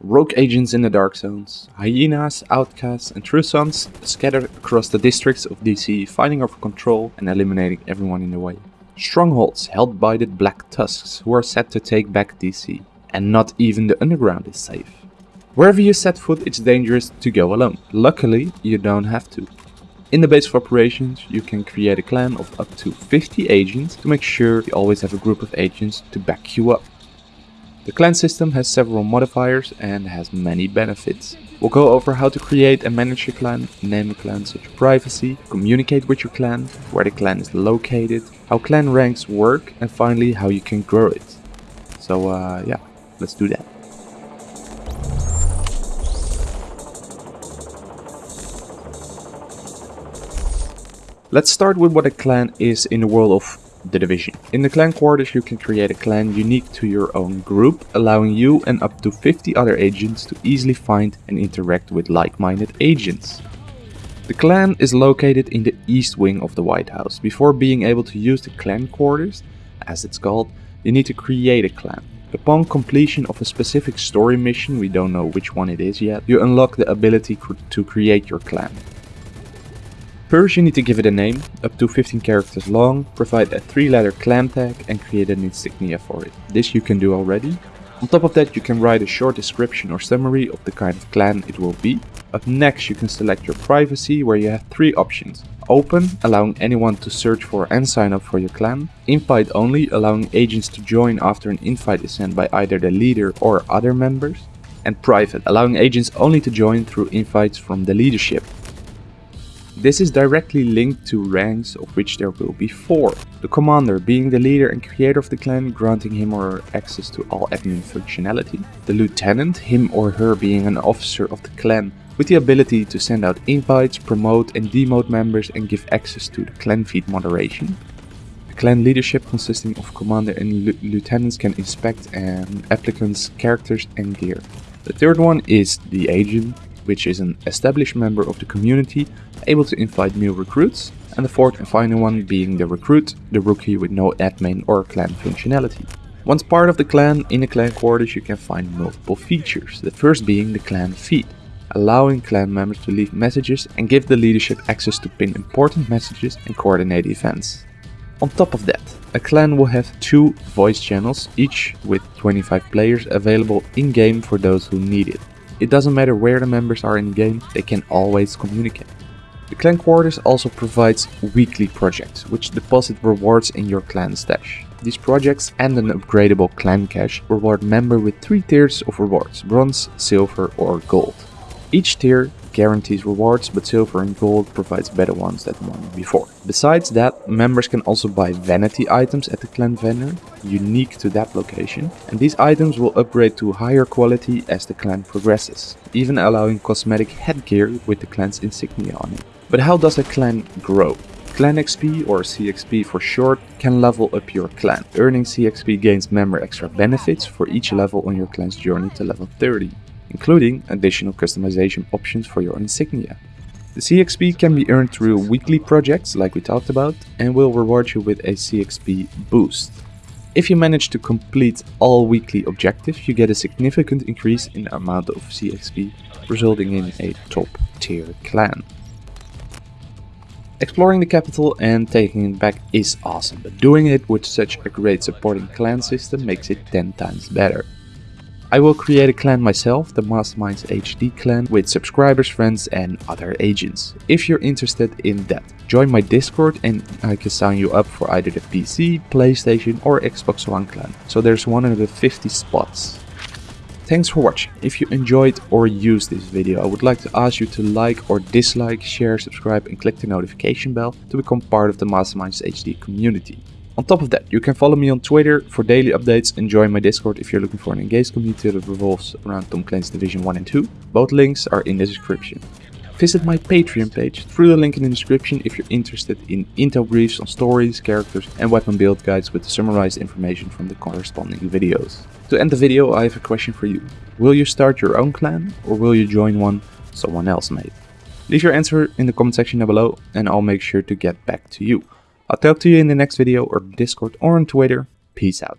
Rogue agents in the Dark Zones, hyenas, outcasts and true sons scattered across the districts of DC fighting over control and eliminating everyone in the way. Strongholds held by the Black Tusks who are set to take back DC. And not even the underground is safe. Wherever you set foot it's dangerous to go alone. Luckily you don't have to. In the base of operations you can create a clan of up to 50 agents to make sure you always have a group of agents to back you up. The clan system has several modifiers and has many benefits. We'll go over how to create and manage your clan, name a clan, set your privacy, communicate with your clan, where the clan is located, how clan ranks work and finally how you can grow it. So uh, yeah, let's do that. Let's start with what a clan is in the world of the division. In the clan quarters you can create a clan unique to your own group, allowing you and up to 50 other agents to easily find and interact with like-minded agents. The clan is located in the east wing of the White House. Before being able to use the clan quarters, as it's called, you need to create a clan. Upon completion of a specific story mission, we don't know which one it is yet, you unlock the ability to create your clan. First you need to give it a name, up to 15 characters long, provide a 3 letter clan tag and create an insignia for it. This you can do already. On top of that you can write a short description or summary of the kind of clan it will be. Up next you can select your privacy where you have 3 options. Open, allowing anyone to search for and sign up for your clan. Invite only, allowing agents to join after an invite is sent by either the leader or other members. And private, allowing agents only to join through invites from the leadership. This is directly linked to ranks of which there will be 4. The commander being the leader and creator of the clan granting him or her access to all admin functionality. The lieutenant, him or her being an officer of the clan with the ability to send out invites, promote and demote members and give access to the clan feed moderation. The clan leadership consisting of commander and lieutenants can inspect an applicant's characters and gear. The third one is the agent which is an established member of the community able to invite new recruits, and the fourth and final one being the recruit, the rookie with no admin or clan functionality. Once part of the clan, in the clan quarters you can find multiple features, the first being the clan feed, allowing clan members to leave messages and give the leadership access to pin important messages and coordinate events. On top of that, a clan will have two voice channels, each with 25 players available in-game for those who need it. It doesn't matter where the members are in the game, they can always communicate. The clan quarters also provides weekly projects, which deposit rewards in your clan stash. These projects and an upgradable clan cache reward member with 3 tiers of rewards, bronze, silver or gold. Each tier guarantees rewards, but silver and gold provides better ones than one before. Besides that, members can also buy vanity items at the clan vendor, unique to that location, and these items will upgrade to higher quality as the clan progresses, even allowing cosmetic headgear with the clan's insignia on it. But how does a clan grow? Clan XP, or CXP for short, can level up your clan. Earning CXP gains member extra benefits for each level on your clan's journey to level 30 including additional customization options for your insignia. The CXP can be earned through weekly projects like we talked about and will reward you with a CXP boost. If you manage to complete all weekly objectives, you get a significant increase in the amount of CXP, resulting in a top tier clan. Exploring the capital and taking it back is awesome, but doing it with such a great supporting clan system makes it 10 times better. I will create a clan myself, the Masterminds HD clan, with subscribers, friends and other agents. If you're interested in that, join my Discord and I can sign you up for either the PC, PlayStation or Xbox One clan. So there's 150 spots. Thanks for watching. If you enjoyed or used this video, I would like to ask you to like or dislike, share, subscribe and click the notification bell to become part of the Masterminds HD community. On top of that, you can follow me on Twitter for daily updates and join my Discord if you're looking for an engaged community that revolves around Tom Clancy's Division 1 and 2. Both links are in the description. Visit my Patreon page through the link in the description if you're interested in intel briefs on stories, characters and weapon build guides with summarized information from the corresponding videos. To end the video, I have a question for you. Will you start your own clan or will you join one someone else made? Leave your answer in the comment section down below and I'll make sure to get back to you. I'll talk to you in the next video or Discord or on Twitter. Peace out.